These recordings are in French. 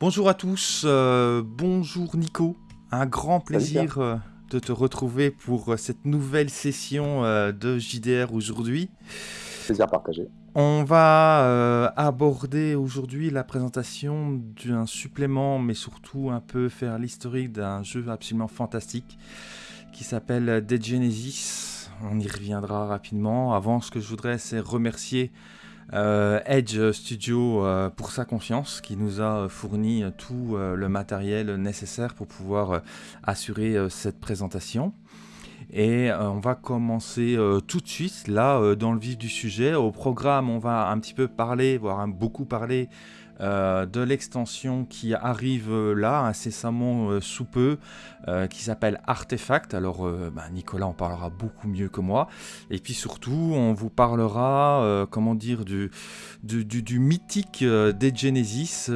Bonjour à tous, euh, bonjour Nico, un grand plaisir euh, de te retrouver pour euh, cette nouvelle session euh, de JDR aujourd'hui. Plaisir partagé. On va aborder aujourd'hui la présentation d'un supplément, mais surtout un peu faire l'historique d'un jeu absolument fantastique qui s'appelle Dead Genesis. On y reviendra rapidement. Avant, ce que je voudrais, c'est remercier euh, Edge Studio euh, pour sa confiance, qui nous a fourni tout euh, le matériel nécessaire pour pouvoir euh, assurer euh, cette présentation. Et euh, on va commencer euh, tout de suite, là, euh, dans le vif du sujet. Au programme, on va un petit peu parler, voire beaucoup parler euh, de l'extension qui arrive euh, là, incessamment euh, sous peu, qui s'appelle Artefact. Alors, bah, Nicolas en parlera beaucoup mieux que moi. Et puis surtout, on vous parlera, comment dire, du, du, mythique Dead Genesis,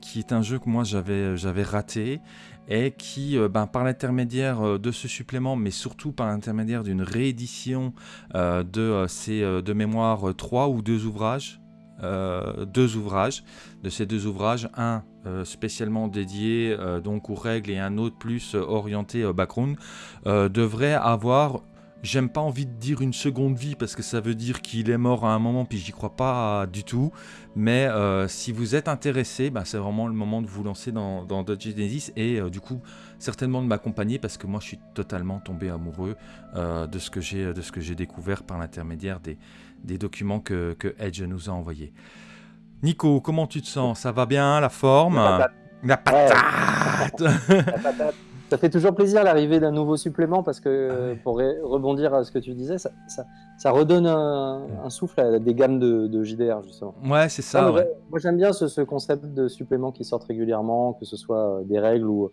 qui est un jeu que moi j'avais raté et qui, ben, par l'intermédiaire de ce supplément, mais surtout par l'intermédiaire d'une réédition de ces de mémoire euh, trois ou deux ouvrages, euh, deux ouvrages, de ces deux ouvrages, un euh, spécialement dédié euh, donc aux règles et un autre plus orienté euh, background, devrait avoir J'aime pas envie de dire une seconde vie parce que ça veut dire qu'il est mort à un moment puis j'y crois pas du tout. Mais si vous êtes intéressé, bah, c'est vraiment le moment de vous lancer dans, dans Dodge Genesis et du coup certainement de m'accompagner parce que moi je suis totalement tombé amoureux de ce que j'ai découvert par l'intermédiaire des, des documents que, que Edge nous a envoyés. Nico, comment tu te sens? Ça va bien La forme? La patate. La patate La patate. Ça fait toujours plaisir l'arrivée d'un nouveau supplément parce que, pour ré- rebondir à ce que tu disais, ça, ça- ça redonne un, un souffle à des gammes de, de JDR, justement. Ouais, c'est ça. mais ouais. ouais, Moi, j'aime bien ce, ce concept de suppléments qui sortent régulièrement, que ce soit euh, des règles ou,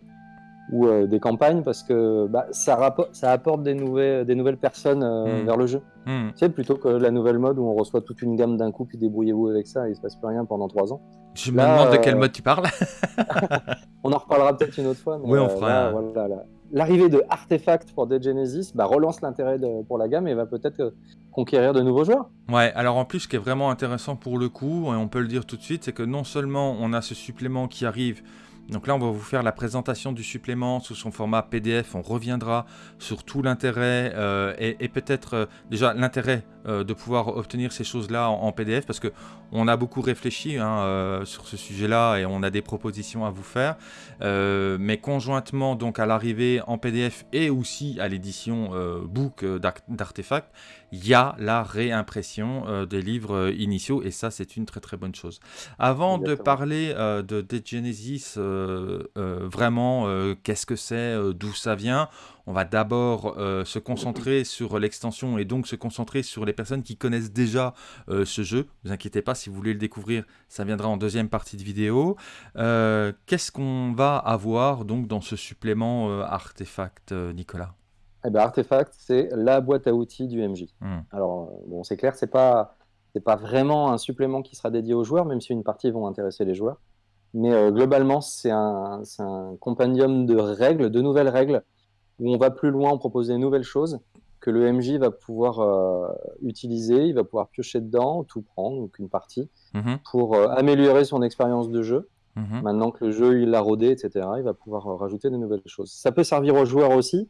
ou euh, des campagnes, parce que bah, ça, ça apporte des nouvelles, des nouvelles personnes euh, Mm. vers le jeu. Hmm. Tu sais, plutôt que la nouvelle mode où on reçoit toute une gamme d'un coup, puis débrouillez-vous avec ça, et il se passe plus rien pendant trois ans. Je me demande de euh, quel mode tu parles. On en reparlera peut-être une autre fois. Mais Oui, on euh, fera voilà. L'arrivée de Artefact pour Dead Genesis bah, relance l'intérêt pour la gamme et va peut-être euh, conquérir de nouveaux joueurs. Ouais, alors en plus, ce qui est vraiment intéressant pour le coup, et on peut le dire tout de suite, c'est que non seulement on a ce supplément qui arrive, donc là on va vous faire la présentation du supplément sous son format PDF, on reviendra sur tout l'intérêt euh, et, peut-être euh, déjà l'intérêt euh, de pouvoir obtenir ces choses-là en, PDF, parce que on a beaucoup réfléchi hein, sur ce sujet-là et on a des propositions à vous faire, mais conjointement donc à l'arrivée en PDF et aussi à l'édition book euh, d'Ar- d'Artefact, il y a la réimpression euh, des livres euh, initiaux et ça c'est une très très bonne chose. Avant de parler euh, de Dead Genesis, vraiment qu'est-ce que c'est, d'où ça vient, on va d'abord euh, se concentrer sur l'extension et donc se concentrer sur les personnes qui connaissent déjà euh, ce jeu. Ne vous inquiétez pas, si vous voulez le découvrir, ça viendra en deuxième partie de vidéo. Euh, Qu'est-ce qu'on va avoir donc dans ce supplément artefact, Nicolas? Eh ben, Artefact, c'est la boîte à outils du MJ. Hmm. Alors, euh, bon, c'est clair, c'est pas, c'est pas vraiment un supplément qui sera dédié aux joueurs, même si une partie vont intéresser les joueurs. Mais euh, globalement, c'est un, un compendium de règles, de nouvelles règles, où on va plus loin, on propose des nouvelles choses que le MJ va pouvoir euh, utiliser, il va pouvoir piocher dedans, tout prendre, donc une partie, Mhm, pour euh, améliorer son expérience de jeu. mhm. Maintenant que le jeu il l'a rodé, etc., il va pouvoir rajouter de nouvelles choses. Ça peut servir aux joueurs aussi,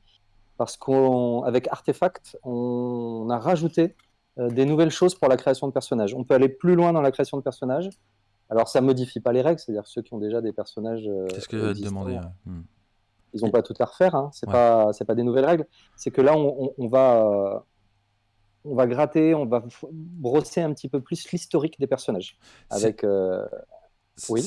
parce qu'avec Artefact, on a rajouté euh, des nouvelles choses pour la création de personnages. On peut aller plus loin dans la création de personnages. Alors ça modifie pas les règles, c'est-à-dire ceux qui ont déjà des personnages. euh, C'est ce que existants, demander. ouais. Hmm. Ils n'ont pas tout à refaire. Hein. C'est Ouais. pas des nouvelles règles. C'est que là on, on- on va on va gratter, on va brosser un petit peu plus l'historique des personnages avec euh,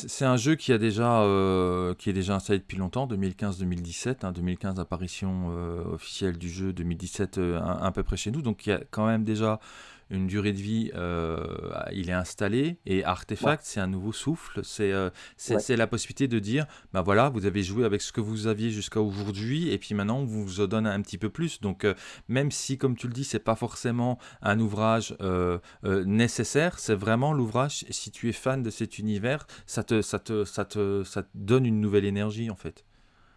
C'est un jeu qui, a déjà, euh, qui est déjà installé depuis longtemps, 2015-2017. hein, 2015, apparition euh, officielle du jeu, 2017 euh, à, à peu près chez nous. Donc il y a quand même déjà une durée de vie, euh, il est installé. Et Artefact, c'est un nouveau souffle. C'est euh, c'est- Ouais. la possibilité de dire, bah voilà, vous avez joué avec ce que vous aviez jusqu'à aujourd'hui, et puis maintenant on vous en donne un petit peu plus. Donc euh, même si, comme tu le dis, c'est pas forcément un ouvrage nécessaire, c'est vraiment l'ouvrage, si tu es fan de cet univers, ça te, ça te, ça te, ça te donne une nouvelle énergie en fait.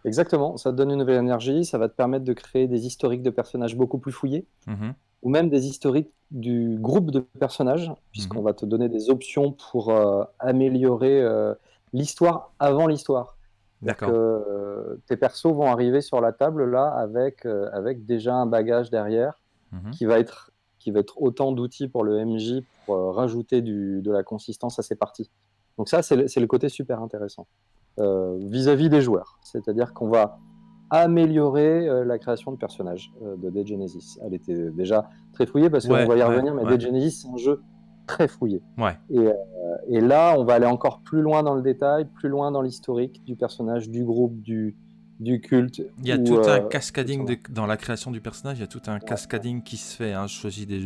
Exactement, ça te donne une nouvelle énergie, ça va te permettre de créer des historiques de personnages beaucoup plus fouillés, Mhm. Ou même des historiques du groupe de personnages, puisqu'on va te donner des options pour euh, améliorer euh, l'histoire avant l'histoire. D'accord. Euh, tes persos vont arriver sur la table là avec, avec déjà un bagage derrière Mhm. qui va être, qui va être autant d'outils pour le MJ pour rajouter du, de la consistance à ses parties. Donc ça, c'est le, côté super intéressant vis-à-vis des joueurs. C'est-à-dire qu'on va améliorer euh, la création de personnages euh, de Dead Genesis. Elle était déjà très fouillée parce qu'on Ouais, va y ouais, revenir, mais ouais. Dead Genesis, c'est un jeu très fouillé. Et, euh, et là, on va aller encore plus loin dans le détail, plus loin dans l'historique du personnage, du groupe, du, du culte. Il y a ou, tout un euh, cascading de- dans la création du personnage, il y a tout un cascading qui se fait. Hein. Je choisis des,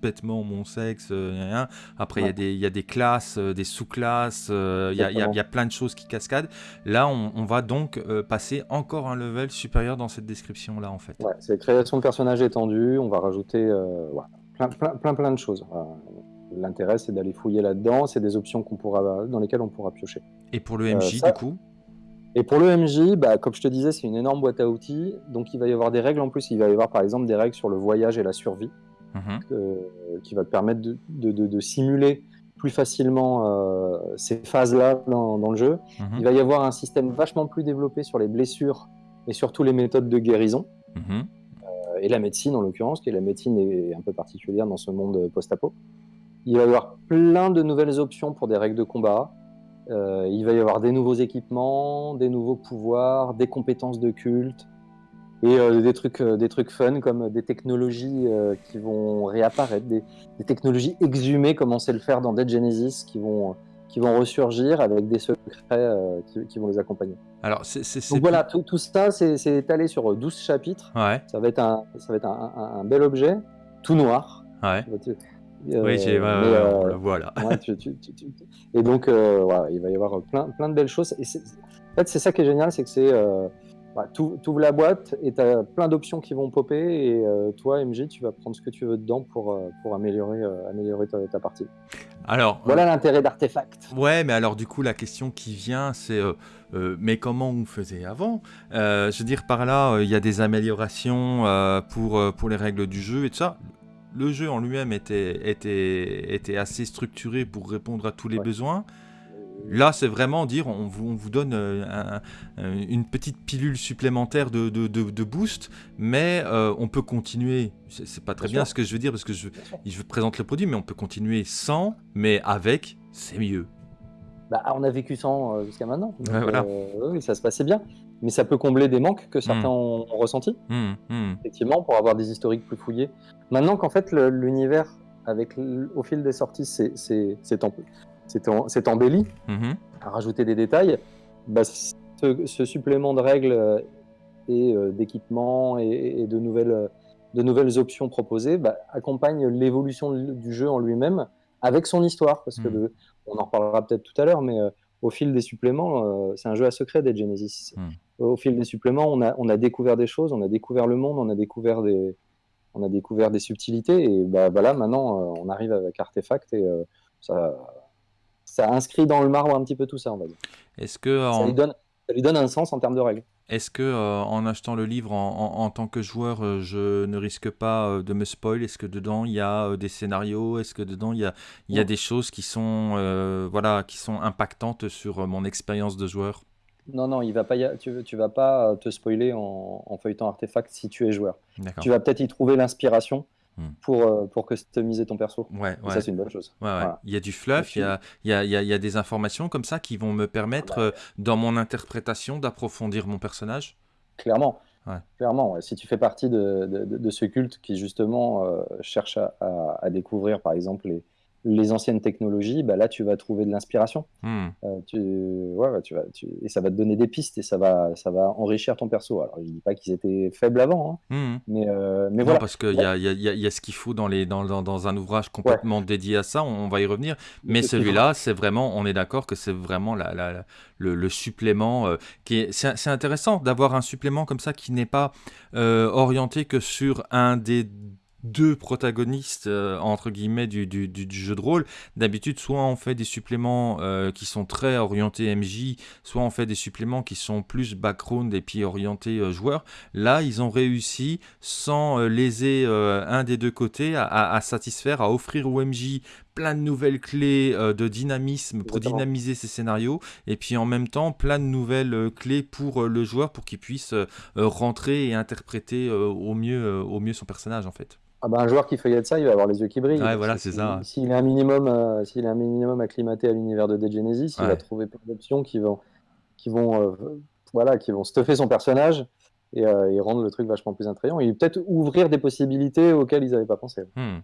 bêtement mon sexe, euh, gna, gna. après il y, a des- il y a des classes, euh, des sous-classes, euh, il y, a- il y a- il y a plein de choses qui cascadent. Là, on, on va donc euh, passer encore un level supérieur dans cette description-là, en fait. Ouais, c'est création de personnages étendue, on va rajouter euh, plein, plein, plein, plein de choses. Euh, L'intérêt, c'est d'aller fouiller là-dedans, c'est des options qu'on pourra, dans lesquelles on pourra piocher. Et pour le MJ, Euh, ça- du coup Et pour le MJ, bah, comme je te disais, c'est une énorme boîte à outils, donc il va y avoir des règles en plus, il va y avoir par exemple des règles sur le voyage et la survie, Mhm. euh, qui va te permettre de, de- de- de simuler plus facilement euh, ces phases-là dans, dans le jeu. Mhm. Il va y avoir un système vachement plus développé sur les blessures et surtout les méthodes de guérison. Mhm. euh, et la médecine en l'occurrence, qui est la médecine est un peu particulière dans ce monde post-apo. Il va y avoir plein de nouvelles options pour des règles de combat. Euh, il va y avoir des nouveaux équipements, des nouveaux pouvoirs, des compétences de culte et euh, des trucs, euh, des trucs fun comme des technologies qui vont réapparaître, des, des technologies exhumées comme on sait le faire dans Dead Genesis, qui vont qui vont ressurgir avec des secrets qui, qui vont les accompagner. Alors, c'est... Donc voilà, tout, tout ça, c'est c'est étalé sur 12 chapitres. Ouais, Ça va être un, ça va être un, un- un bel objet, tout noir. ouais. Oui, euh, j'ai... ouais, euh, on le voit, là. ouais, tu- tu- tu- tu- Et donc, euh, il va y avoir plein, plein de belles choses. Et en fait, c'est ça qui est génial, c'est que c'est. Euh, tu ouvres la boîte et tu as plein d'options qui vont popper. Et euh, toi, MJ, tu vas prendre ce que tu veux dedans pour, euh, pour améliorer, euh, améliorer ta, ta partie. Alors, Voilà l'intérêt d'Artefact. Ouais, mais alors du coup, la question qui vient, c'est euh, euh, mais comment on faisait avant? Euh, Je veux dire, par là, euh, il y a des améliorations euh, pour, euh, pour les règles du jeu et tout ça. Le jeu en lui-même était, était, était assez structuré pour répondre à tous les Ouais. besoins. Là, c'est vraiment dire, on vous, on vous donne euh, un- un- une petite pilule supplémentaire de, de, de- de boost, mais euh, on peut continuer. C'est pas très Bien ce que je veux dire parce que je, je présente le produit, mais on peut continuer sans, mais avec, c'est mieux. Bah, on a vécu sans euh, jusqu'à maintenant. Donc, Ouais, voilà. euh, oui, ça se passait bien. Mais ça peut combler des manques que certains Mm. ont, ont ressentis. Hmm, hmm. effectivement, pour avoir des historiques plus fouillés. Maintenant qu'en fait l'univers, avec au fil des sorties, c'est embelli, à rajouter des détails, bah, ce, ce supplément de règles euh, et euh, d'équipements et, et de, nouvelles, euh, de nouvelles options proposées bah, accompagne l'évolution du jeu en lui-même avec son histoire. Parce que le- on en reparlera peut-être tout à l'heure, mais euh, au fil des suppléments, euh, c'est un jeu à secret des Genesis. Mm. Au fil des suppléments, on a, on a découvert des choses, on a découvert le monde, on a découvert des, on a découvert des subtilités. Et bah, voilà, maintenant, euh, on arrive avec Artefact et euh, ça, ça inscrit dans le marbre un petit peu tout ça, on va dire. Est-ce que, Ça en, lui donne, ça lui donne un sens en termes de règles. Est-ce que euh, en achetant le livre en, en- en tant que joueur, euh, je ne risque pas euh, de me spoil? Est-ce que dedans il y a des scénarios? Est-ce que dedans il y a, il y a Non. des choses qui sont, voilà, qui sont impactantes sur mon expérience de joueur? Non, non, il va pas a- tu, tu vas pas te spoiler en, en feuilletant Artefact si tu es joueur. Tu vas peut-être y trouver l'inspiration. Pour, euh, pour customiser ton perso. Ouais, ouais. ça, c'est une bonne chose. Ouais. Voilà. Il y a du fluff, il y a, il y, a, il y a- il y a des informations comme ça qui vont me permettre, Ah bah. euh, dans mon interprétation, d'approfondir mon personnage. Clairement. Clairement, si tu fais partie de, de- de- de ce culte qui justement euh, cherche à, à- à découvrir par exemple les, les anciennes technologies, bah là tu vas trouver de l'inspiration. Hmm. Euh, tu, ouais, ouais, tu vas, tu- et ça va te donner des pistes et ça va, ça va enrichir ton perso. Alors je dis pas qu'ils étaient faibles avant, hein, Hmm. mais, euh, mais Non, voilà. parce qu'il y a, il y a- y a- y a ce qu'il faut dans, les, dans, dans, dans un ouvrage complètement dédié à ça, on, on va y revenir. Mais celui-là, c'est vraiment, on est d'accord que c'est vraiment la, la- la- le, le supplément euh, qui est. C'est c'est intéressant d'avoir un supplément comme ça qui n'est pas orienté que sur un des deux protagonistes euh, entre guillemets du, jeu de rôle. D'habitude, soit on fait des suppléments euh, qui sont très orientés MJ, soit on fait des suppléments qui sont plus background et puis orientés euh, joueurs. Là, ils ont réussi, sans léser un des deux côtés, à, à, satisfaire, à offrir au MJ plein de nouvelles clés de dynamisme pour dynamiser ses scénarios, et puis en même temps plein de nouvelles clés pour le joueur pour qu'il puisse rentrer et interpréter au mieux, au mieux son personnage en fait. Ah bah, un joueur qui feuillette ça, il va avoir les yeux qui brillent. Ouais, voilà, c'est ça. S'il est un minimum, euh, s'il est un minimum acclimaté à l'univers de Dead Genesis, il va trouver plein d'options qui vont, qui vont, euh, voilà, qui vont stuffer son personnage euh, et, rendre le truc vachement plus attrayant. Et peut-être ouvrir des possibilités auxquelles ils n'avaient pas pensé. Hmm.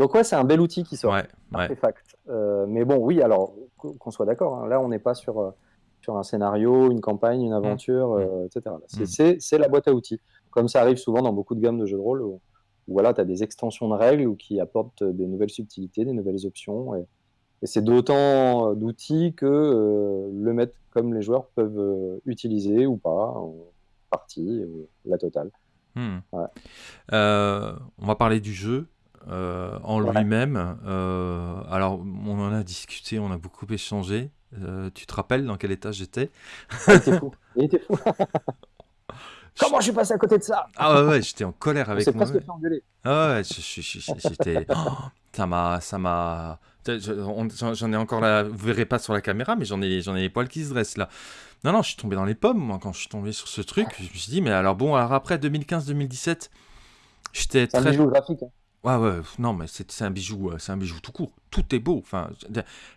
Donc ouais, c'est un bel outil qui sort. Ouais, Artefact. mais bon, oui, alors qu'on soit d'accord, hein, là on n'est pas sur, sur un scénario, une campagne, une aventure, hmm. etc. Hmm. C'est la boîte à outils. Comme ça arrive souvent dans beaucoup de gammes de jeux de rôle voilà, tu as des extensions de règles ou qui apportent des nouvelles subtilités, des nouvelles options. Et, c'est d'autant d'outils que euh, le maître comme les joueurs peuvent euh, utiliser ou pas, en partie, la totale. Hmm. Euh, on va parler du jeu. En lui-même. alors, on en a discuté, on a beaucoup échangé. tu te rappelles dans quel état j'étais? Il était fou. Il était fou. Comment je suis passé à côté de ça? Ah ouais, ouais j'étais en colère avec moi. Ah ouais, j'étais. Oh, ça m'a, ça m'a. J'en ai encore là. Vous verrez pas sur la caméra, mais j'en ai, j'en ai les poils qui se dressent là. Non, non, je suis tombé dans les pommes moi quand je suis tombé sur ce truc. Je me suis dit, mais alors bon, alors après 2015-2017, j'étais très. Un graphique. Hein. Ouais, ouais, non, mais c'est un bijou, euh, c'est un bijou tout court. Tout est beau. Enfin,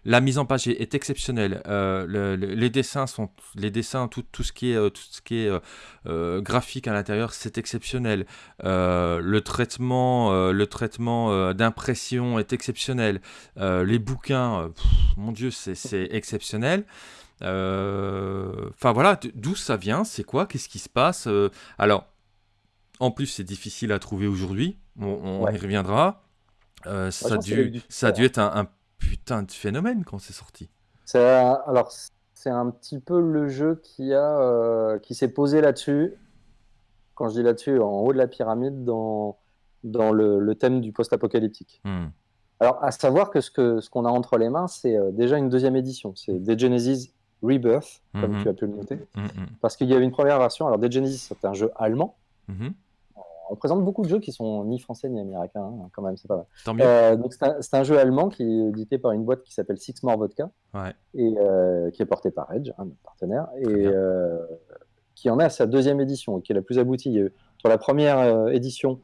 la mise en page est, exceptionnelle. Euh, les dessins sont, les dessins, tout, tout ce qui est, euh, tout ce qui est graphique à l'intérieur, c'est exceptionnel. le traitement, le traitement d'impression est exceptionnel. les bouquins, mon Dieu, c'est exceptionnel. Enfin voilà, d'où ça vient, c'est quoi, qu'est-ce qui se passe Alors, en plus, c'est difficile à trouver aujourd'hui. On, y reviendra. Euh, ça, a dû, ça a dû être un, putain de phénomène quand c'est sorti. Alors, c'est un petit peu le jeu qui, a, euh, qui s'est posé là-dessus. Quand je dis là-dessus, en haut de la pyramide, dans, dans le, thème du post-apocalyptique. Hmm. Alors, à savoir que ce qu'on ce qu'on a entre les mains, c'est euh, déjà une deuxième édition. C'est Dead Genesis Rebirth, comme hmm. tu as pu le noter. Hmm, Parce qu'il y avait une première version. Alors, Dead Genesis, c'était un jeu allemand on présente beaucoup de jeux qui sont ni français ni américains, hein, quand même, c'est pas mal. Euh, donc c'est un, jeu allemand qui est édité par une boîte qui s'appelle Six More Vodka, et euh, qui est porté par Edge, un notre partenaire, et euh, qui en est à sa deuxième édition, qui est la plus aboutie. Sur la première édition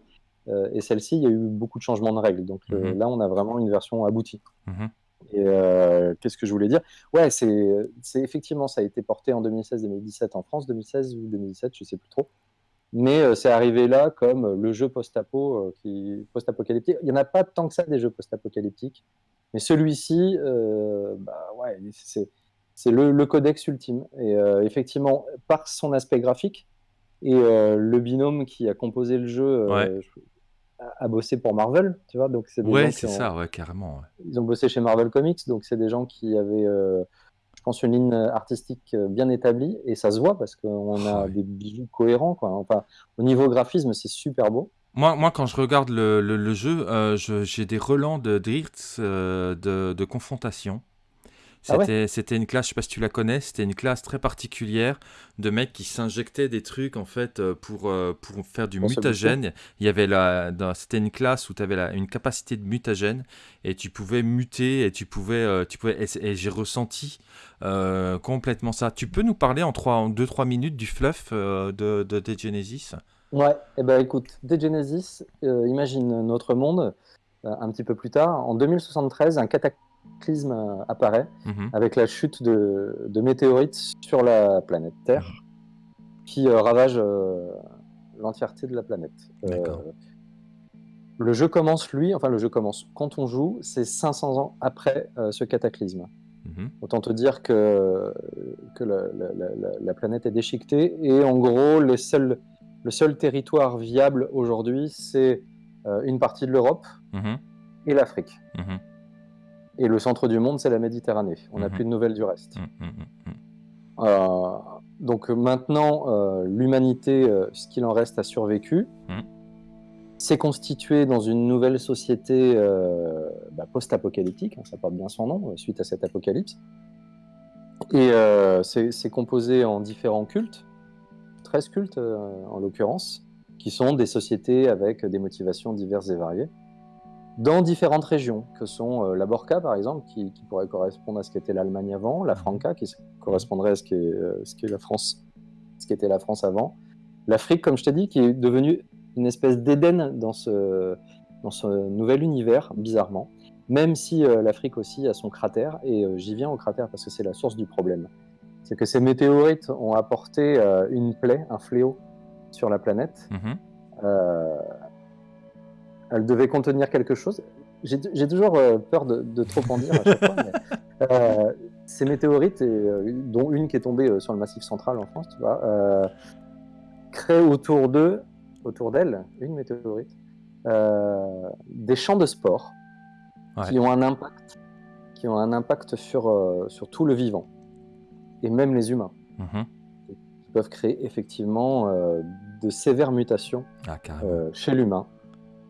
et celle-ci, il y a eu beaucoup de changements de règles. Donc mhm. là, on a vraiment une version aboutie. Mhm. Et qu'est-ce que je voulais dire? Ouais, c'est effectivement, ça a été porté en 2016-2017 en France, 2016 ou 2017, je sais plus trop. Mais euh, c'est arrivé là comme le jeu post-apo, euh, qui post-apocalyptique. Il n'y en a pas tant que ça des jeux post-apocalyptiques, mais celui-ci, euh, bah ouais, c'est le, codex ultime. Et effectivement, par son aspect graphique et le binôme qui a composé le jeu a, bossé pour Marvel, tu vois. Donc c'est ouais, c'est ça, ouais, carrément. Ils ont bossé chez Marvel Comics, donc c'est des gens qui avaient pense, une ligne artistique euh, bien établie et ça se voit parce qu'on a des bijoux cohérents. Quoi. Enfin, au niveau graphisme, c'est super beau. Moi, moi, quand je regarde le, le, jeu, euh, j'ai des relents de euh, de, de, confrontation. Ah c'était une classe, je sais pas si tu la connais, c'était une classe très particulière de mecs qui s'injectaient des trucs en fait pour, pour faire du mutagène. Il y avait la, c'était une classe où tu avais la, une capacité de mutagène et tu pouvais muter et tu pouvais, tu pouvais et j'ai ressenti euh, complètement ça. Tu peux nous parler en 2-3 minutes du fluff euh, de, de Genesis? Ouais, et eh ben écoute, Dead Genesis euh, imagine notre monde un petit peu plus tard. En 2073, un cataclysme apparaît mhm. avec la chute de, de, météorites sur la planète Terre qui ravage l'entièreté de la planète. le jeu commence, lui, enfin le jeu commence quand on joue, c'est 500 ans après ce cataclysme. Mhm. Autant te dire que, que la, planète est déchiquetée. Et en gros, les seuls, le seul territoire viable aujourd'hui, c'est euh, une partie de l'Europe mhm. et l'Afrique. Mhm. Et le centre du monde, c'est la Méditerranée. On n'a plus de nouvelles du reste. Euh, donc maintenant, euh, l'humanité, ce qu'il en reste, a survécu. s'est constitué dans une nouvelle société euh, bah, post-apocalyptique, hein, ça porte bien son nom, suite à cet apocalypse. Et c'est composé en différents cultes, 13 cultes en l'occurrence, qui sont des sociétés avec des motivations diverses et variées dans différentes régions, que sont euh, la Borca, par exemple, qui, pourrait correspondre à ce qu'était l'Allemagne avant, la Franca, qui correspondrait à ce qu'est euh, la France, ce qu'était la France avant, l'Afrique, comme je t'ai dit, qui est devenue une espèce d'Éden dans ce, dans ce nouvel univers, bizarrement, même si euh, l'Afrique aussi a son cratère, et j'y viens au cratère parce que c'est la source du problème. C'est que ces météorites ont apporté une plaie, un fléau sur la planète. Mm-hmm elle devait contenir quelque chose. J'ai toujours euh, peur de, trop en dire à chaque fois. Euh, ces météorites, euh, dont une qui est tombée sur le massif central en France, tu vois, créent autour d'eux, autour d'elle, une météorite, des champs de sport qui ont un impact, qui ont un impact sur, sur tout le vivant et même les humains. Mm-hmm. Qui peuvent créer effectivement de sévères mutations ah, chez l'humain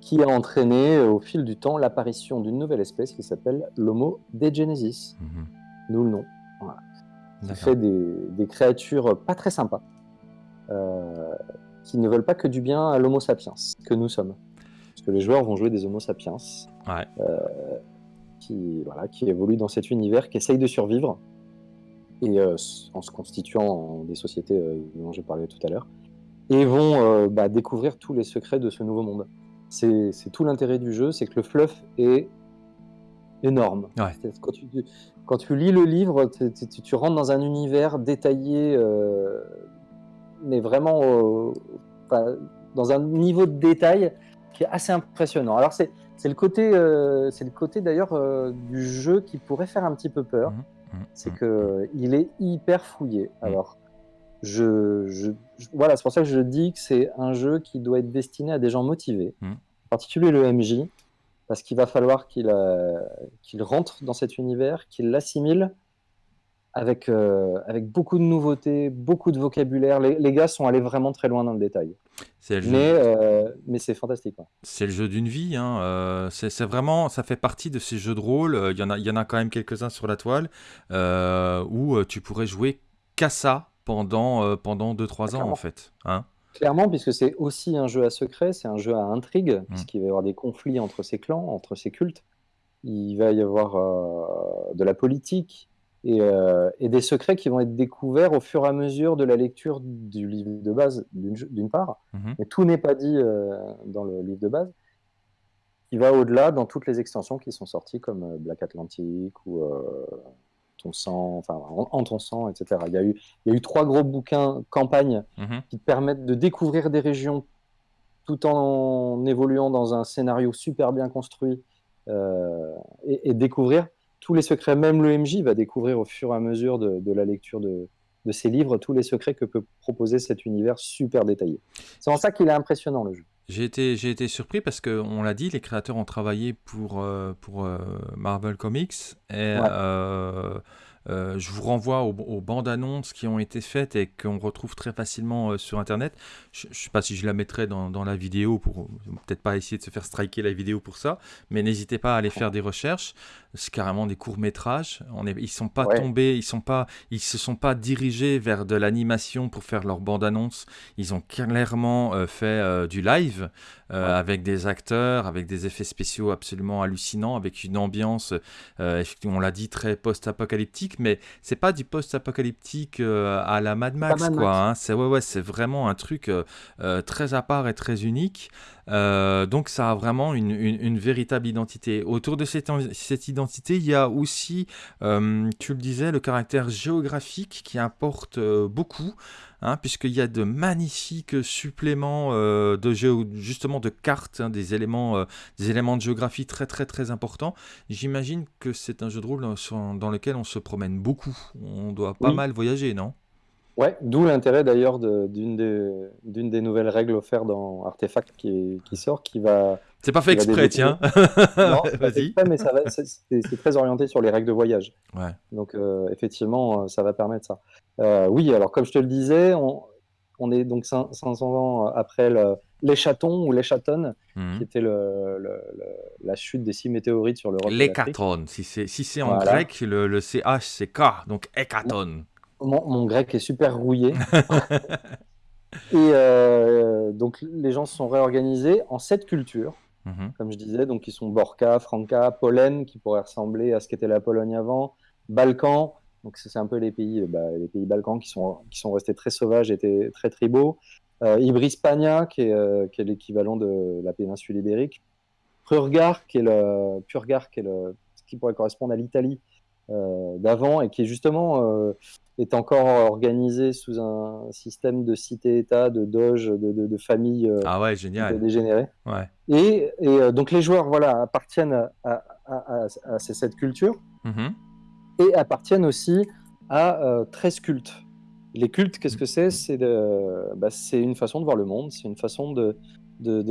qui a entraîné euh, au fil du temps l'apparition d'une nouvelle espèce qui s'appelle l'Homo degenesis, mhm. d'où le nom. Voilà. Qui fait des, créatures pas très sympas, euh, qui ne veulent pas que du bien à l'Homo sapiens, que nous sommes. Parce que les joueurs vont jouer des Homo sapiens, euh, qui, voilà, qui évoluent dans cet univers, qui essayent de survivre, et en se constituant en des sociétés dont j'ai parlé tout à l'heure, et vont bah, découvrir tous les secrets de ce nouveau monde. C'est tout l'intérêt du jeu, c'est que le fluff est énorme. Quand, tu, lis le livre, tu, rentres dans un univers détaillé, euh, mais vraiment dans un niveau de détail qui est assez impressionnant. Alors c'est le côté, euh, c'est le côté d'ailleurs euh, du jeu qui pourrait faire un petit peu peur, mmh, mmh, c'est mmh. que il est hyper fouillé. Alors je, voilà, c'est pour ça que je dis que c'est un jeu qui doit être destiné à des gens motivés, hmm. en particulier le MJ, parce qu'il va falloir qu'il euh, qu'il rentre dans cet univers, qu'il l'assimile avec, euh, avec beaucoup de nouveautés, beaucoup de vocabulaire. Les, gars sont allés vraiment très loin dans le détail. Le mais, euh, mais c'est fantastique. C'est le jeu d'une vie. Hein. c'est vraiment, ça fait partie de ces jeux de rôle. Il y en a, il y en a quand même quelques-uns sur la toile où tu pourrais jouer qu'à ça pendant, euh, pendant 2-3 ans, en fait. Hein Clairement, puisque c'est aussi un jeu à secret, c'est un jeu à intrigue, mmh. puisqu'il va y avoir des conflits entre ces clans, entre ces cultes. Il va y avoir euh, de la politique et, euh, et, des secrets qui vont être découverts au fur et à mesure de la lecture du livre de base, d'une part. Mmh Mais tout n'est pas dit dans le livre de base. Il va au-delà dans toutes les extensions qui sont sorties, comme Black Atlantic ou ton sang, enfin en, ton sang, etc. Il y, a eu, il y a eu trois gros bouquins campagne mhm. qui permettent de découvrir des régions tout en évoluant dans un scénario super bien construit euh, et, découvrir tous les secrets. Même le MJ va découvrir au fur et à mesure de, la lecture de, de ces livres tous les secrets que peut proposer cet univers super détaillé. C'est en ça qu'il est impressionnant le jeu. J'ai été, j'ai été surpris parce que on l'a dit, les créateurs ont travaillé pour, euh, pour euh, Marvel Comics et euh, je vous renvoie aux, bandes annonces qui ont été faites et qu'on retrouve très facilement sur internet. Je ne sais pas si je la mettrai dans, dans la vidéo pour peut-être pas essayer de se faire striker la vidéo pour ça, mais n'hésitez pas à aller faire des recherches. C'est carrément des courts métrages. On est, ils sont pas tombés, ils sont pas, ils se sont pas dirigés vers de l'animation pour faire leur bande annonce. Ils ont clairement fait du live euh, avec des acteurs, avec des effets spéciaux absolument hallucinants, avec une ambiance, euh, on l'a dit, très post-apocalyptique, mais c'est pas du post-apocalyptique euh, à la Mad Max, quoi. Hein. C'est ouais, ouais, c'est vraiment un truc très à part et très unique. donc ça a vraiment une, véritable identité. Autour de cette, cette, identité, il y a aussi, tu le disais, le caractère géographique qui importe beaucoup. Hein, puisqu'il y a de magnifiques suppléments euh, de justement de cartes, hein, des, éléments, euh, des éléments de géographie très très très importants. J'imagine que c'est un jeu de rôle dans, lequel on se promène beaucoup. On doit pas mal voyager, non? Ouais, d'où l'intérêt d'ailleurs d'une des, des, nouvelles règles offertes dans Artefact qui, qui sort, qui va... C'est pas fait exprès, tiens. non, vas-y. mais c'est très orienté sur les règles de voyage. Ouais. Donc euh, effectivement, ça va permettre ça. Euh, oui, alors comme je te le disais, on, on est donc 500 ans après les chatons ou les chatonnes, Mhm. qui était le, le- le- la chute des six météorites sur l'Europe. L'hécaton. Si c'est si c'est en Voilà. grec, le, le CH c'est K, donc hécaton. Mon, mon grec est super rouillé. Et euh, donc les gens se sont réorganisés en sept cultures, Mhm. comme je disais, donc qui sont Borka, Franca, Pollen, qui pourrait ressembler à ce qu'était la Pologne avant, Balkans, donc c'est un peu les pays, euh, bah, les pays balkans qui sont, qui sont restés très sauvages et étaient très tribaux, euh, Ibrispania, qui est, euh, qui est l'équivalent de la péninsule ibérique, Purgar, qui est le, Purgar, qui est le, ce qui pourrait correspondre à l'Italie euh, d'avant et qui justement euh, est encore organisé sous un système de cité-État, de doge, de, de, de famille euh, Ah ouais, génial. dégénérée. Ouais. Et, et, euh, donc les joueurs voilà, appartiennent à, à- à- à- à ces sept cultures Mhm. et appartiennent aussi à euh, 13 cultes. Les cultes, qu'est-ce que c'est? Bah, c'est une façon de voir le monde, c'est une façon de,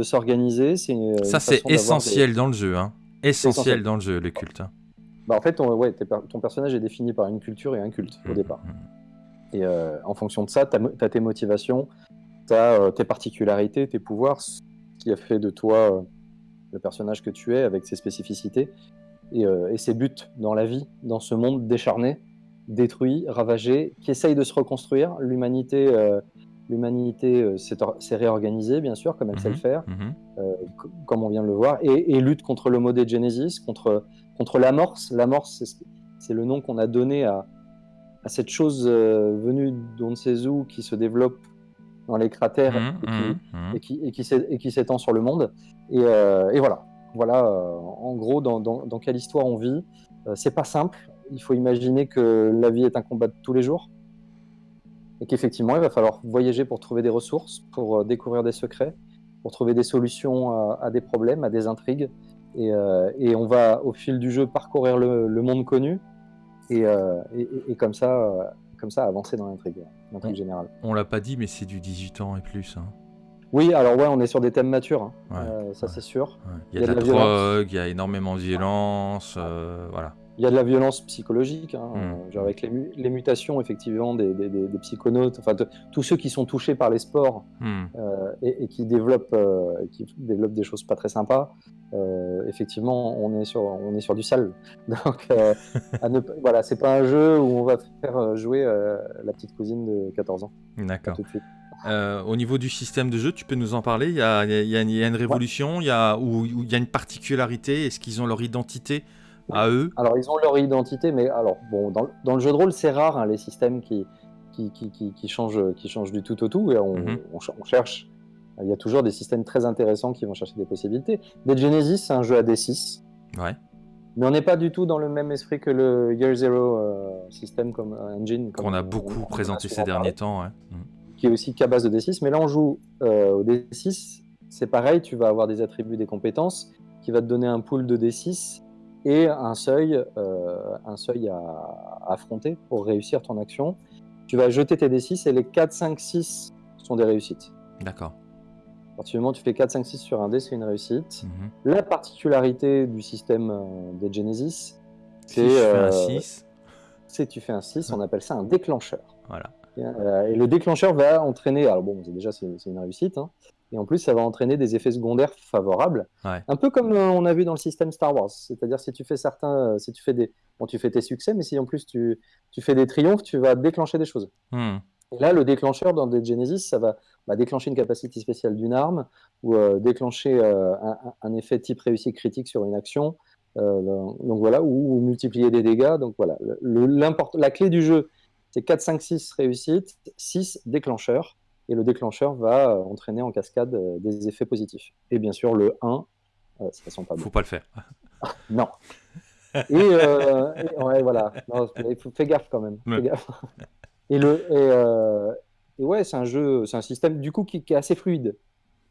s'organiser. Ça c'est essentiel dans le jeu. Hein. Essentiel essentiel. dans le jeu, le culte. Bah, en fait, ton, ouais, ton personnage est défini par une culture et un culte au Mhm. départ. Et euh, en fonction de ça, tu as, tes motivations, tu as tes particularités, tes pouvoirs, ce qui a fait de toi euh, le personnage que tu es avec ses spécificités et, euh, et ses buts dans la vie, dans ce monde décharné, détruit, ravagé, qui essaye de se reconstruire. L'humanité euh, l'humanité euh, s'est or- s'est réorganisée, bien sûr, comme elle sait le Mhm. faire, euh, comme on vient de le voir, et, et lutte contre le modé Genesis, contre, contre l'amorce. L'amorce, c'est ce- c'est le nom qu'on a donné à, à cette chose euh, venue d'on ne sait où, qui se développe dans les cratères et qui, mhm, mhm. et qui, et s'étend sur le monde. Et, euh, et voilà, voilà euh, en gros dans, dans- dans quelle histoire on vit. C'est pas simple. Il faut imaginer que la vie est un combat de tous les jours. Et qu'effectivement, il va falloir voyager pour trouver des ressources, pour découvrir des secrets, pour trouver des solutions à, à des problèmes, à des intrigues. Et, euh, et on va, au fil du jeu, parcourir le, le monde connu et, euh, et- et- et comme, ça, euh, comme ça avancer dans l'intrigue, l'intrigue générale. On l'a pas dit, mais c'est du 18 ans et plus. hein. Oui, alors ouais, on est sur des thèmes matures, hein. Ouais, Euh, ça ouais. c'est sûr. Ouais. Il y a de la, drogue, il y a énormément de violence. voilà. Il y a de la violence psychologique, hein, Mm. euh, genre avec les, mu- les mutations effectivement des, des- des- des psychonautes, enfin tous ceux qui sont touchés par les sports Hmm. euh, et, et qui développent, euh, qui développent des choses pas très sympas. euh, effectivement, on est sur, on est sur du sale. Donc, à ne voilà, c'est pas un jeu où on va faire jouer la petite cousine de 14 ans D'accord. Euh, au niveau du système de jeu, tu peux nous en parler? Il y, a, il y une- il y a une révolution, il y a, ou ou il y a une particularité? Est-ce qu'ils ont leur identité? À eux Alors, ils ont leur identité, mais alors, bon, dans, dans le jeu de rôle, c'est rare hein, les systèmes qui, qui, qui, qui, qui changent, qui changent du tout au tout. Et on, Mhm. on ch- on cherche. Il y a toujours des systèmes très intéressants qui vont chercher des possibilités. Dead Genesis, c'est un jeu à D6, Ouais. mais on n'est pas du tout dans le même esprit que le Year Zero euh, système comme euh, engine. Qu'on a beaucoup on en a présenté ces derniers parlé, temps. ouais. Hmm. Qui est aussi qu'à base de D6. Mais là, on joue euh, au D6. C'est pareil, tu vas avoir des attributs, des compétences qui va te donner un pool de D6 et un seuil, euh, un seuil à, à affronter pour réussir ton action. Tu vas jeter tes D6 et les 4, 5, 6 sont des réussites. D'accord. À partir du moment où tu fais 4, 5, 6 sur un dé, c'est une réussite. Mhm. La particularité du système euh, des Genesis, Si c'est je fais un euh, 6, c'est que tu fais un 6, on appelle ça un déclencheur. voilà. Euh, et le déclencheur va entraîner, alors bon, déjà c'est c'est une réussite, hein, et en plus ça va entraîner des effets secondaires favorables, Ouais. un peu comme euh, on a vu dans le système Star Wars. C'est-à-dire si tu fais certains, euh, si tu fais des, bon, tu fais tes succès, mais si en plus tu, tu fais des triomphes, tu vas déclencher des choses. Hmm. Et là, le déclencheur dans des Genesis, ça va, va déclencher une capacité spéciale d'une arme ou euh, déclencher un, effet type réussite critique sur une action. Donc voilà, ou, ou multiplier des dégâts. Donc voilà, le- la clé du jeu, c'est 4, 5, 6 réussite, 6 déclencheur. Et le déclencheur va euh, entraîner en cascade euh, des effets positifs. Et bien sûr, le 1, euh, ça sent pas bon. Faut pas le faire. Non. Et, euh, et- ouais, voilà. Non, fais gaffe quand même. fais gaffe. Et le et, euh, et ouais, c'est un jeu, c'est un système du coup qui, qui est assez fluide,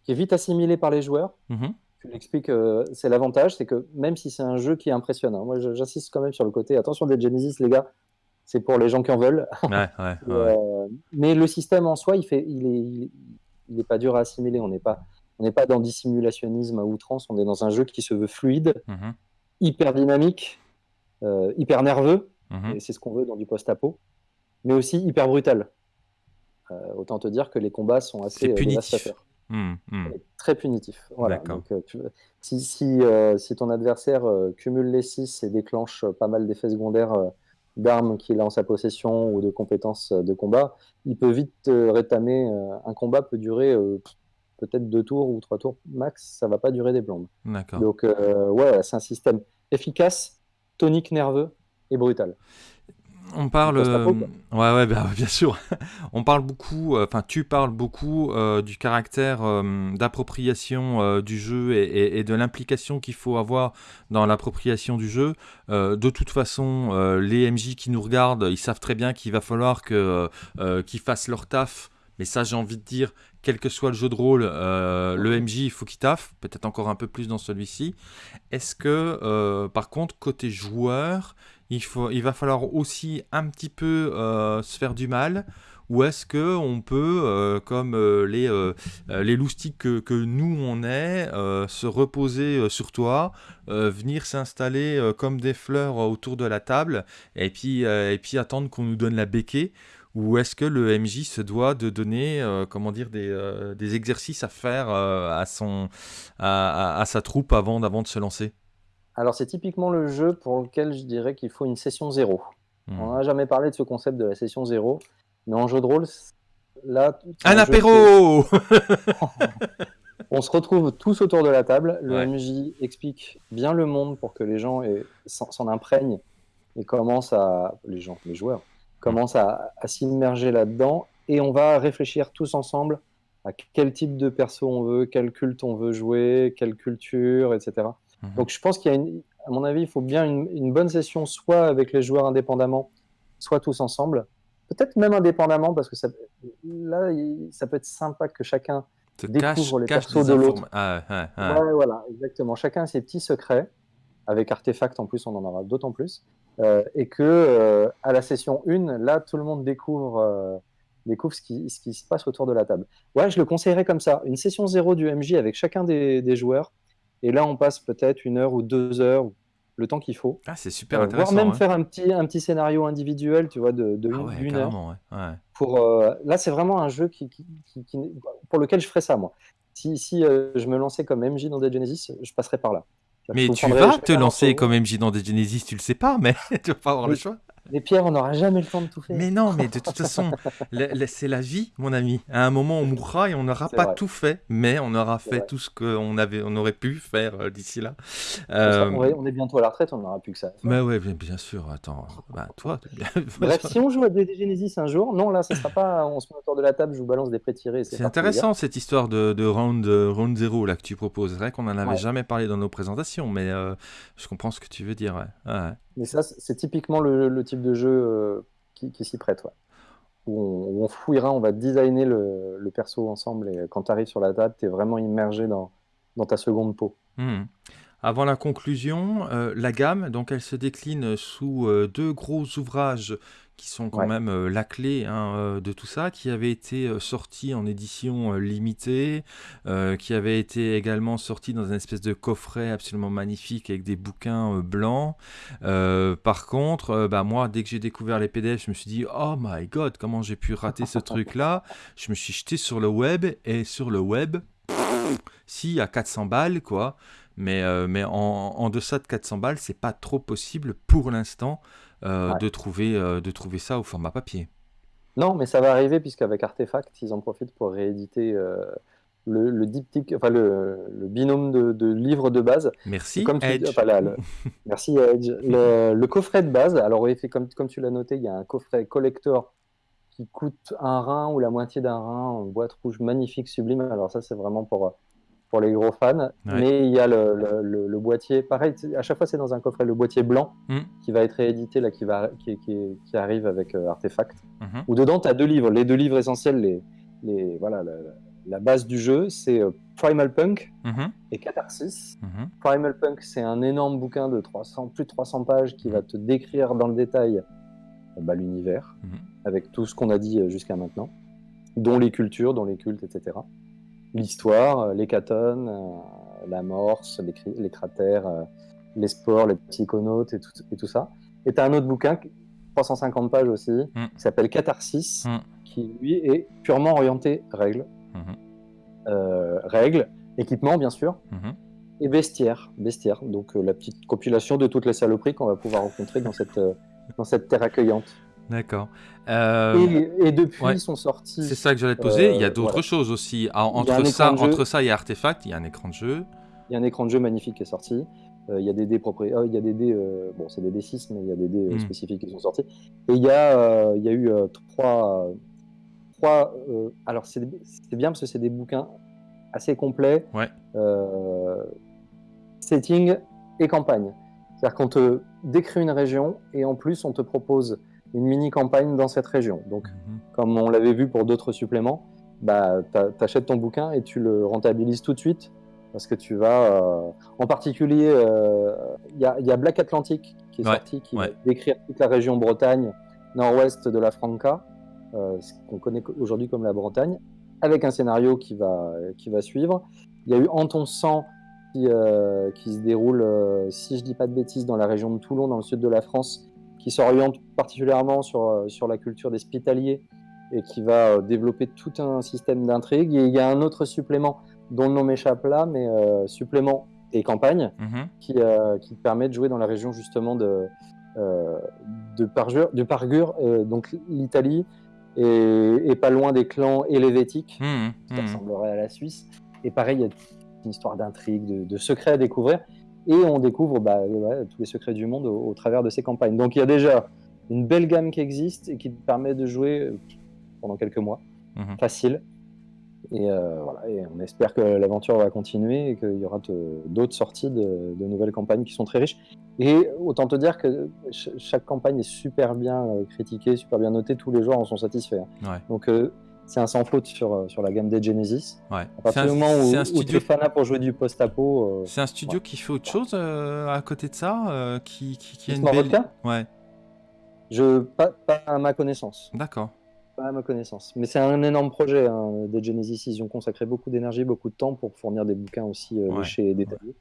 qui est vite assimilé par les joueurs. Mhm. Je l'explique, euh, c'est l'avantage, c'est que même si c'est un jeu qui est impressionnant, moi j'insiste quand même sur le côté. Attention des Genesis, les gars, c'est pour les gens qui en veulent. Ouais, ouais, euh, mais le système en soi, il fait, il est, il est, il est pas dur à assimiler. On n'est pas, on n'est pas dans du simulationnisme à outrance. On est dans un jeu qui se veut fluide, Mhm. hyper dynamique, euh, hyper nerveux, Mhm. et c'est ce qu'on veut dans du post-apo, mais aussi hyper brutal. Euh, autant te dire que les combats sont assez dévastateurs. Mmh, mmh. très punitif. Voilà. Donc, tu- si, si, si ton adversaire cumule les 6 et déclenche pas mal d'effets secondaires d'armes qu'il a en sa possession ou de compétences euh, de combat, il peut vite te rétamer. euh, un combat peut durer euh, peut-être deux tours ou trois tours max, ça va pas durer des plombes. D'accord. Donc, euh, ouais, c'est un système efficace, tonique, nerveux et brutal. On parle, euh, ouais, ouais, bah, bien sûr. On parle beaucoup, euh, enfin, tu parles beaucoup euh, du caractère d'appropriation du jeu et, et- et de l'implication qu'il faut avoir dans l'appropriation du jeu. De toute façon, les MJ qui nous regardent, ils savent très bien qu'il va falloir que qu'ils fassent leur taf. Mais ça, j'ai envie de dire, quel que soit le jeu de rôle, euh, le MJ, il faut qu'il taffe. Peut-être encore un peu plus dans celui-ci. Est-ce que, euh, par contre, côté joueur, il, faut, il va falloir aussi un petit peu euh, se faire du mal. Ou est-ce que on peut, euh, comme euh, les, euh, les loustiques que, que nous on est, se reposer sur toi, venir s'installer comme des fleurs autour de la table et puis, et puis attendre qu'on nous donne la béquée ou est-ce que le MJ se doit de donner comment dire, des, des exercices à faire à, son, à sa troupe avant, avant de se lancer? Alors, c'est typiquement le jeu pour lequel je dirais qu'il faut une session zéro. Hmm. On n'a jamais parlé de ce concept de la session zéro, mais en jeu de rôle, là, Un apéro On se retrouve tous autour de la table. Le Ouais. MJ explique bien le monde pour que les gens s'en imprègnent et commencent à les gens, les joueurs commencent à, à s'immerger là-dedans. Et on va réfléchir tous ensemble à quel type de perso on veut, quel culte on veut jouer, quelle culture, etc. Mhm. Donc je pense qu'il y a, une- à mon avis, il faut bien une, une bonne session, soit avec les joueurs indépendamment, soit tous ensemble. Peut-être même indépendamment, parce que ça, là, ça peut être sympa que chacun te découvre les cache persos de l'autre. Ah, ouais. Ouais, voilà, exactement. Chacun a ses petits secrets. Avec Artefact, en plus, on en aura d'autant plus. Euh, et que euh, à la session 1, là, tout le monde découvre, euh, découvre ce, qui, ce qui se passe autour de la table. Ouais, je le conseillerais comme ça. Une session 0 du MJ avec chacun des, des joueurs. Et là, on passe peut-être une heure ou deux heures, le temps qu'il faut. Ah, c'est super Euh, intéressant. voire même ouais. faire un petit, un petit scénario individuel, tu vois, de, de Ah une, ouais, d'une heure ouais. pour euh, là c'est vraiment un jeu qui, qui- qui- qui n'est- pour lequel je ferais ça moi si, si euh, je me lançais comme MJ dans Dead Genesis je passerais par là Mais tu vas te lancer comme MJ dans des Genesis, tu le sais pas, mais tu vas pas avoir le choix. Mais Pierre on n'aura jamais le temps de tout faire Mais non, mais de toute façon, c'est la vie, mon ami. À un moment, on mourra et on n'aura pas vrai. tout fait, mais on aura fait vrai. tout ce qu'on avait, on aurait pu faire euh, d'ici là. Ça, Euh, on, est bientôt à la retraite on n'aura plus que ça mais ouais, bien, sûr. Attends, bah, toi, bref si on joue à Dead Genesis un jour non là ça sera pas on se met autour de la table je vous balance des prêts tirés c'est intéressant cette histoire de, de round, euh, round zéro là que tu proposes. C'est vrai qu'on n'en avait Ouais. jamais parlé dans nos présentations, mais euh, je comprends ce que tu veux dire. Ouais. Ouais. Mais ça c'est typiquement le, type de jeu euh, qui, s'y prête ouais. où, on, où on fouillera on va designer le, perso ensemble et quand tu arrives sur la table tu es vraiment immergé dans, dans ta seconde peau Hmm. Avant la conclusion, euh, la gamme, donc elle se décline sous euh, deux gros ouvrages qui sont quand Ouais. même euh, la clé hein, euh, de tout ça, qui avaient été euh, sortis en édition limitée, qui avaient été également sortis dans une espèce de coffret absolument magnifique avec des bouquins blancs. Par contre, bah, moi, dès que j'ai découvert les PDF, je me suis dit, oh my god, comment j'ai pu rater ce truc-là Je me suis jeté sur le web et sur le web, si à 400 balles quoi mais, mais en, en deçà de 400 balles c'est pas trop possible pour l'instant euh, Ouais. de trouver euh, de trouver ça au format papier Non, mais ça va arriver puisqu'avec Artefact, ils en profitent pour rééditer euh, le, le diptyque, enfin le, le binôme de, de livres de base. merci Comme tu, Edge enfin, là, le- merci Edge. Le, coffret de base, alors comme, comme tu l'as noté, il y a un coffret collector qui coûte un rein ou la moitié d'un rein en boîte rouge magnifique, sublime. Alors ça, c'est vraiment pour, pour les gros fans. Mais il y a le, le- le- le boîtier, pareil, à chaque fois c'est dans un coffret, le boîtier blanc Mm. qui va être réédité, là, qui, va, qui, qui- qui arrive avec euh, Artefact Mhm. où dedans tu as deux livres. Les deux livres essentiels, les, les, voilà, la, la base du jeu, c'est euh, Primal Punk Mhm. et Catharsis. Mhm. Primal Punk, c'est un énorme bouquin de 300, plus de 300 pages qui va te décrire dans le détail euh, bah, l'univers, Mhm. avec tout ce qu'on a dit jusqu'à maintenant, dont les cultures, dont les cultes, etc. L'histoire, euh, les catones, euh, l'amorce, les, les cratères, euh, les sports, les psychonautes et tout, et tout ça. Et tu as un autre bouquin, 350 pages aussi, Mm. qui s'appelle Catharsis, Mm. qui lui est purement orienté règles. Mhm. euh, règles, équipements bien sûr, Mhm. et bestiaire. bestiaire. Donc euh, la petite compilation de toutes les saloperies qu'on va pouvoir rencontrer dans cette, euh, dans cette terre accueillante. D'accord. Euh, Et, et depuis ouais. sont sortis. c'est ça que j'allais te poser. il y a euh, d'autres voilà. choses aussi. Ah, entre, ça, entre ça et Artefact, il y a un écran de jeu. Il y a un écran de jeu magnifique qui est sorti. Euh, il y a des dés oh, il y a des dés, euh, bon c'est des dés 6 mais il y a des dés euh, Mm. spécifiques qui sont sortis. Et il y a, euh, il y a eu euh, trois, euh, trois euh, alors c'est bien parce que c'est des bouquins assez complets. Ouais. euh, setting et campagne. C'est-à-dire qu'on te décrit une région et en plus on te propose une mini campagne dans cette région. Donc Mhm. comme on l'avait vu pour d'autres suppléments, bah, tu achètes ton bouquin et tu le rentabilises tout de suite parce que tu vas, euh, en particulier, euh, il y, a, il y a Black Atlantic qui est Ouais, sorti, qui ouais. va décrire toute la région Bretagne, nord-ouest de la Franca, euh, ce qu'on connaît aujourd'hui comme la Bretagne, avec un scénario qui va, qui va suivre. Il y a eu En ton sang qui, euh, qui se déroule, euh, si je dis pas de bêtises, dans la région de Toulon, dans le sud de la France, qui s'oriente particulièrement sur, euh, sur la culture des spitaliers et qui va euh, développer tout un système d'intrigue. Et il y a un autre supplément dont le nom m'échappe là, mais euh, supplément et campagne Mhm. qui, euh, qui permet de jouer dans la région justement de, euh, de Parjure, de Pargure, euh, donc l'Italie, et, et pas loin des clans helvétiques, Mhm. qui Mhm. ressemblerait à la Suisse. Et pareil, il y a une histoire d'intrigue, de, de secrets à découvrir, et on découvre bah, ouais, tous les secrets du monde au, au travers de ces campagnes. Donc il y a déjà une belle gamme qui existe et qui te permet de jouer euh, pendant quelques mois, Mhm. facile. Et, euh, voilà, et on espère que l'aventure va continuer et qu'il y aura d'autres sorties de, de nouvelles campagnes qui sont très riches. Et autant te dire que ch- chaque campagne est super bien euh, critiquée, super bien notée, tous les joueurs en sont satisfaits. hein. Ouais. Donc euh, c'est un sans faute sur, euh, sur la gamme des Genesis. Ouais. À C'est partir un, du moment où, un où studio, es fanat pour jouer du post-apo, euh, c'est un studio qui fait autre chose euh, à côté de ça, euh, qui, qui, qui a une belle. Vodka Ouais. je, pas, pas à ma connaissance. D'accord. Pas à ma connaissance. Mais c'est un énorme projet hein, des Genesis. Ils ont consacré beaucoup d'énergie, beaucoup de temps pour fournir des bouquins aussi Ouais. et détaillés.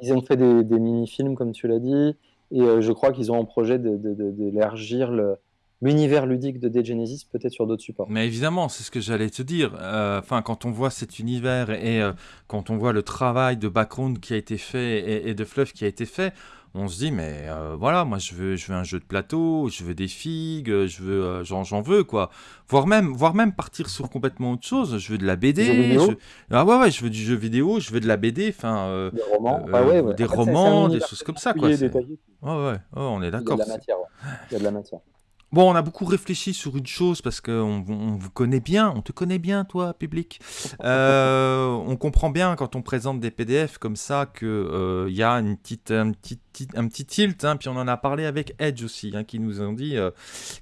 Ils ont fait des, des mini-films, comme tu l'as dit. Et je crois qu'ils ont en projet de- de- de- d'élargir le- l'univers ludique de Dead Genesis, peut-être sur d'autres supports. Mais évidemment, c'est ce que j'allais te dire. Euh, Enfin, quand on voit cet univers et euh, quand on voit le travail de background qui a été fait et, et de fluff qui a été fait, on se dit mais euh, voilà, moi je veux, je veux un jeu de plateau, je veux des figues, je veux, j'en, veux quoi. Voire même, voire même partir sur complètement autre chose. Je veux de la BD. Jeux vidéo je- Ah ouais ouais, je veux du jeu vidéo, je veux de la BD. Enfin, Des romans. Bah ouais, ouais. des En fait, romans, des choses comme ça quoi. détaillé. Ouais ouais, ouais, on est Il y a d'accord. de la matière. ouais. Il y a de la matière. Bon, on a beaucoup réfléchi sur une chose parce qu'on on vous connaît bien, on te connaît bien, toi, public. Euh, on comprend bien quand on présente des PDF comme ça qu'il y a une petite, petit- un petit tilt. hein, puis on en a parlé avec Edge aussi, hein, qui nous ont dit, euh,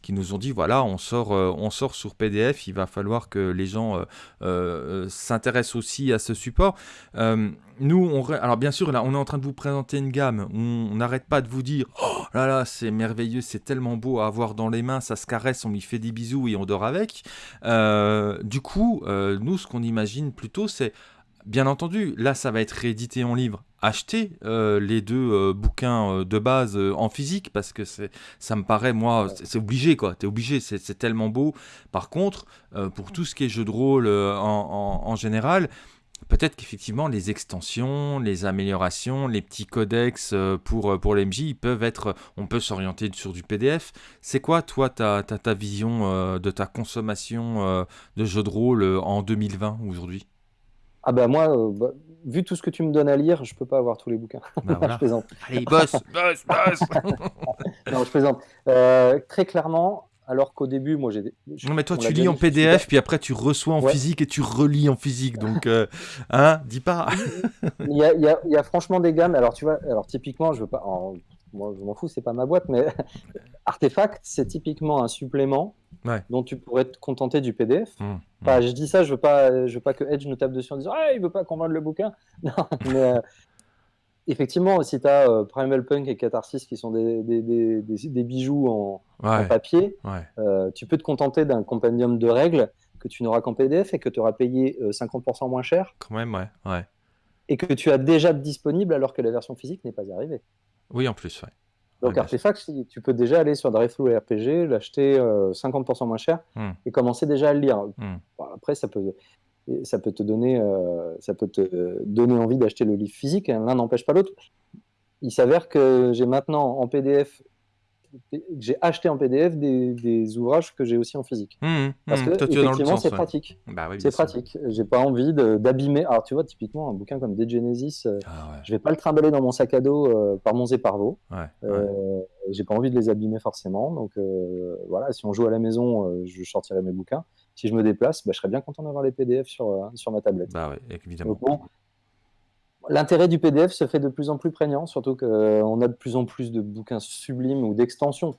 qui nous ont dit, voilà, on sort, euh, on sort sur PDF. Il va falloir que les gens euh, s'intéressent aussi à ce support. Nous, on, alors bien sûr, là, on est en train de vous présenter une gamme. On n'arrête pas de vous dire, oh là là, c'est merveilleux, c'est tellement beau à avoir dans les mains, ça se caresse, on lui fait des bisous et on dort avec. Du coup, nous, ce qu'on imagine plutôt, c'est, bien entendu, là, ça va être réédité en livre. Achetez euh, les deux euh, bouquins euh, de base en physique parce que ça me paraît, moi, c'est, obligé, quoi. T'es obligé, c'est, tellement beau. Par contre, pour tout ce qui est jeu de rôle en, en- en général, Peut-être qu'effectivement, les extensions, les améliorations, les petits codex pour, pour l'MJ, ils peuvent être. On peut s'orienter sur du PDF. C'est quoi, toi, ta, ta, ta vision de ta consommation de jeux de rôle en 2020 aujourd'hui? Ah bah moi, bah, vu tout ce que tu me donnes à lire, je peux pas avoir tous les bouquins. Bah je plaisante. Allez, boss, boss, boss Non, je plaisante. Euh, très clairement, alors qu'au début, moi j'ai. Non, mais toi, tu lis en PDF, puis après, tu reçois en Ouais. physique et tu relis en physique. Donc, euh, hein, dis pas. Il y a, il y a- il y a franchement des gammes. Alors, tu vois, alors typiquement, je veux pas. en- moi, je m'en fous, c'est pas ma boîte, mais Artefact, c'est typiquement un supplément Ouais. dont tu pourrais te contenter du PDF. Hum, Enfin, je dis ça, je veux pas, je veux pas que Edge nous tape dessus en disant Ah, il veut pas qu'on vende le bouquin. Non, mais euh, effectivement, si tu as Primal Punk et Catharsis qui sont des, des, des, des- des bijoux en, papier, ouais. euh, tu peux te contenter d'un compendium de règles que tu n'auras qu'en PDF et que tu auras payé euh, 50% moins cher Quand même, ouais. ouais. et que tu as déjà disponible alors que la version physique n'est pas arrivée. Oui, en plus, ouais. Donc Ouais, Artefact, tu peux déjà aller sur Drive-Thru RPG, l'acheter euh, 50% moins cher Hmm. et commencer déjà à le lire. Hmm. Bon, après, ça peut. ça peut te donner, ça peut te donner envie d'acheter le livre physique. Hein. L'un n'empêche pas l'autre. Il s'avère que j'ai maintenant en PDF j'ai acheté en PDF des, ouvrages que j'ai aussi en physique. Mmh, mmh. Parce que effectivement, c'est pratique. Bah c'est pratique. J'ai pas envie d'abîmer. Alors tu vois, typiquement un bouquin comme De Genesis, euh, ah, je vais pas le trimballer dans mon sac à dos euh, par mon et par vos. Euh, j'ai pas envie de les abîmer forcément. Donc voilà, si on joue à la maison, je sortirai mes bouquins. Si je me déplace, bah, je serais bien content d'avoir les PDF sur, sur ma tablette. Bah ouais, évidemment. L'intérêt du PDF se fait de plus en plus prégnant, surtout qu'on a de plus en plus de bouquins sublimes ou d'extensions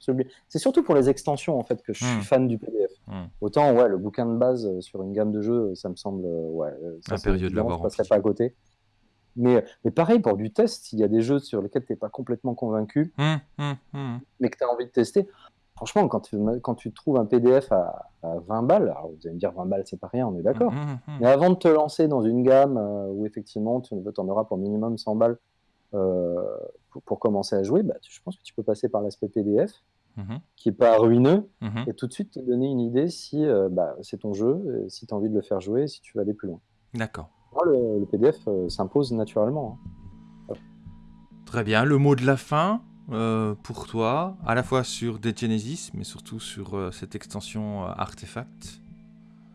C'est surtout pour les extensions en fait que je suis hmm. fan du PDF. Hmm. Autant ouais, le bouquin de base euh, sur une gamme de jeux, ça me semble euh, ouais, ça, période de l'avoir. passerait pas à côté. Mais, mais pareil pour du test, s'il y a des jeux sur lesquels tu n'es pas complètement convaincu, hmm, mais que tu as envie de tester, franchement, quand tu, quand tu trouves un PDF à, 20 balles, alors vous allez me dire 20 balles, c'est pas rien, on est d'accord. Mmh, mmh, mmh. Mais avant de te lancer dans une gamme euh, où effectivement tu en auras pour minimum 100 balles euh, pour, commencer à jouer, bah, je pense que tu peux passer par l'aspect PDF, qui est pas ruineux, et tout de suite te donner une idée si euh, bah, c'est ton jeu, si tu as envie de le faire jouer, si tu veux aller plus loin. D'accord. Le, le, PDF s'impose naturellement. Hein. Très bien. Le mot de la fin euh, pour toi, à la fois sur Dead Genesis, mais surtout sur euh, cette extension euh, Artefact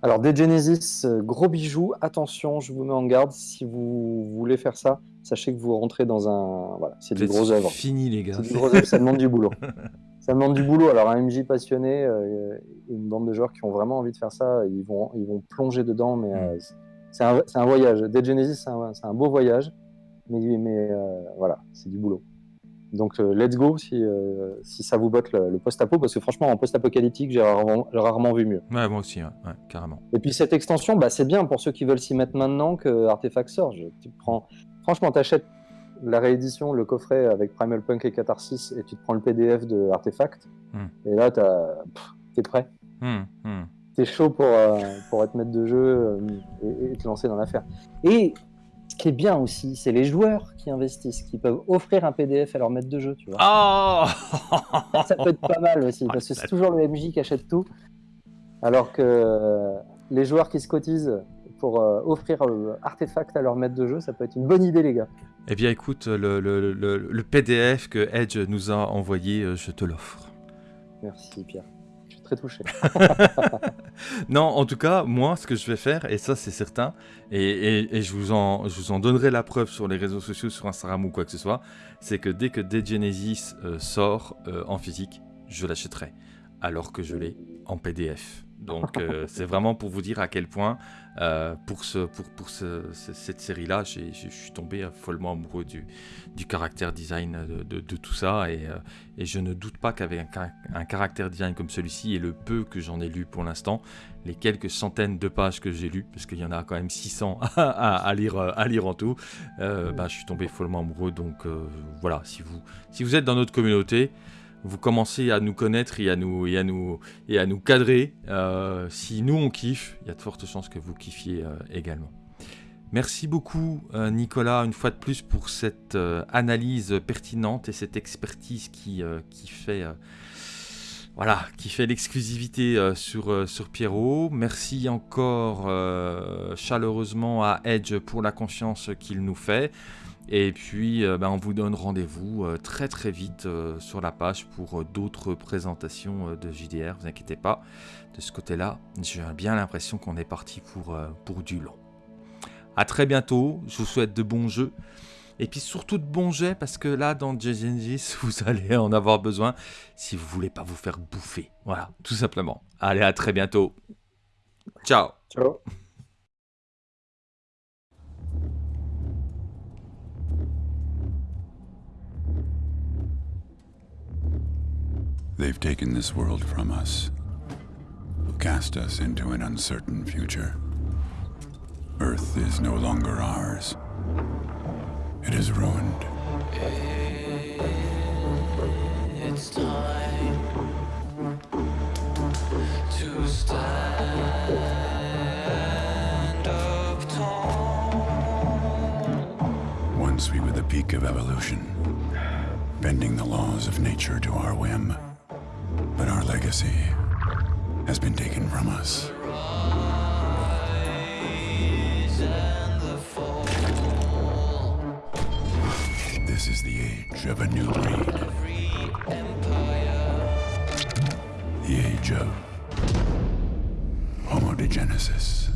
Alors, Dead Genesis, gros bijou. Attention, je vous mets en garde. Si vous voulez faire ça, sachez que vous rentrez dans un. Voilà, c'est du gros œuvre. fini, les gars. C'est du gros œuvre, ça demande du boulot. Ça demande du boulot. Alors, un MJ passionné, une bande de joueurs qui ont vraiment envie de faire ça, ils vont, ils vont plonger dedans, mais mm. c'est un, un, voyage. Dead Genesis, c'est un, un, beau voyage, mais, mais voilà, c'est du boulot. Donc euh, let's go si, euh, si ça vous botte le, post-apo, parce que franchement en post-apocalyptique j'ai rarement, vu mieux. Ouais, moi aussi, ouais, carrément. Et puis cette extension, bah, c'est bien pour ceux qui veulent s'y mettre maintenant que Artefact sort. tu prends... Franchement, tu achètes la réédition, le coffret avec Primal Punk et Catharsis, et tu te prends le PDF de Artefact, hmm. et là t'es prêt. Hmm, hmm. T'es chaud pour, euh, pour être maître de jeu et, et te lancer dans l'affaire. Et ce qui est bien aussi, c'est les joueurs qui investissent, qui peuvent offrir un PDF à leur maître de jeu, tu vois. Oh ça peut être pas mal aussi, parce que c'est toujours le MJ qui achète tout, alors que euh, les joueurs qui se cotisent pour euh, offrir euh, artefact à leur maître de jeu, ça peut être une bonne idée, les gars. Eh bien, écoute, le, le, le PDF que Edge nous a envoyé, je te l'offre. Merci, Pierre très touché. non, en tout cas, moi, ce que je vais faire, et ça c'est certain, et, je, vous en, je vous en donnerai la preuve sur les réseaux sociaux, sur Instagram ou quoi que ce soit, c'est que dès que Dead Genesis euh, sort euh, en physique, je l'achèterai, alors que je l'ai en PDF. Donc euh, c'est vraiment pour vous dire à quel point euh, pour, ce, pour, pour cette série-là, je suis tombé follement amoureux du, du caractère design de, de, tout ça et, euh, et, je ne doute pas qu'avec un, un, caractère design comme celui-ci et le peu que j'en ai lu pour l'instant, les quelques centaines de pages que j'ai lues, parce qu'il y en a quand même 600 à, à, lire, à lire en tout, bah, je suis tombé follement amoureux. Donc voilà, si vous, si vous êtes dans notre communauté, vous commencez à nous connaître et à nous, et à nous, cadrer. Euh, si nous on kiffe, il y a de fortes chances que vous kiffiez euh, également. Merci beaucoup euh, Nicolas une fois de plus pour cette analyse pertinente et cette expertise qui, qui fait voilà, qui fait l'exclusivité sur, sur Pierrot. Merci encore chaleureusement à Edge pour la confiance qu'il nous fait. Et puis, euh, ben, on vous donne rendez-vous euh, très très vite euh, sur la page pour d'autres présentations de JDR. Vous inquiétez pas, de ce côté-là, j'ai bien l'impression qu'on est parti pour, pour du long. A très bientôt, je vous souhaite de bons jeux. Et puis surtout de bons jets, parce que là, dans Genesis, vous allez en avoir besoin si vous voulez pas vous faire bouffer. Voilà, tout simplement. Allez, à très bientôt. Ciao. Ciao. They've taken this world from us, cast us into an uncertain future. Earth is no longer ours. It is ruined. It's time to stand up tall. Once we were the peak of evolution, bending the laws of nature to our whim. But our legacy has been taken from us. This is the age of a new breed. The age of homogenesis.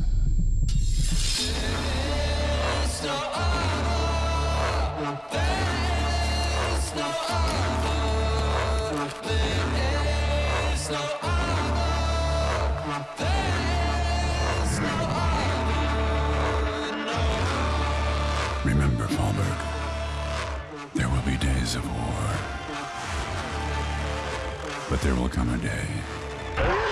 But there will come a day